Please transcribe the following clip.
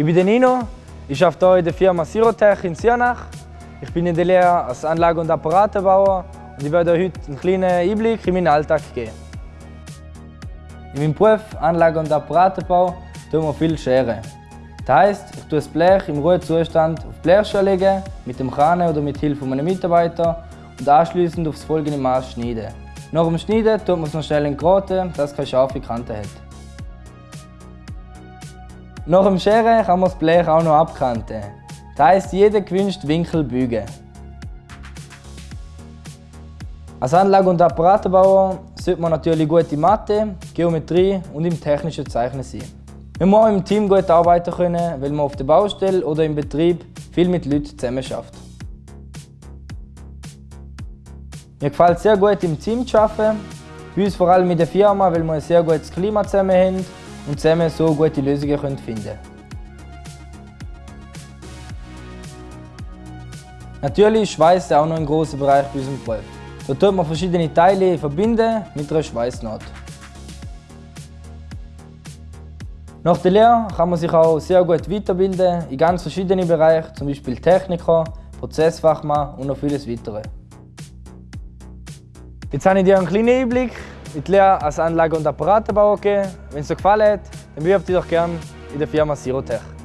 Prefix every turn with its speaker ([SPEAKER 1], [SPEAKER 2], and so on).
[SPEAKER 1] Ich bin Nino, ich arbeite hier in der Firma Sirotech in Siernach. Ich bin in der Lehre als Anlage- und Apparatenbauer und ich werde heute einen kleinen Einblick in meinen Alltag geben. In meinem Beruf Anlage- und Apparatenbau tun wir viel scheren. Das heisst, ich tue das Blech im Ruhezustand auf die Blechschale mit dem Kran oder mit Hilfe meiner Mitarbeiter und anschließend aufs folgende Maß schneiden. Nach dem Schneiden tut man es noch schnell entroten, dass es keine scharfe Kante hat. Nach dem Scheren kann man das Blech auch noch abkanten. Das heisst, jeden gewünschten Winkel bügen. Als Anlage- und Apparatenbauer sollte man natürlich gute Mathe, Geometrie und im technischen Zeichnen sein. Man muss im Team gut arbeiten können, weil man auf der Baustelle oder im Betrieb viel mit Leuten zusammen schafft. Mir gefällt es sehr gut im Team zu arbeiten. Bei uns vor allem in der Firma, weil wir ein sehr gutes Klima zusammen haben und zusammen so gute Lösungen finden können. Natürlich ist Schweiß auch noch ein großer Bereich bei unserem Beruf. Da tut man verschiedene Teile verbinden mit einer Schweißnaht. Nach der Lehre kann man sich auch sehr gut weiterbilden in ganz verschiedenen Bereichen, zum Beispiel Techniker, Prozessfachmann und noch vieles weitere. Jetzt habe ich dir einen kleinen Einblick die Lehre als Anlage- und Apparatenbauer gegeben. Wenn es dir gefallen hat, dann bewirb dich doch gerne in der Firma Sirotech.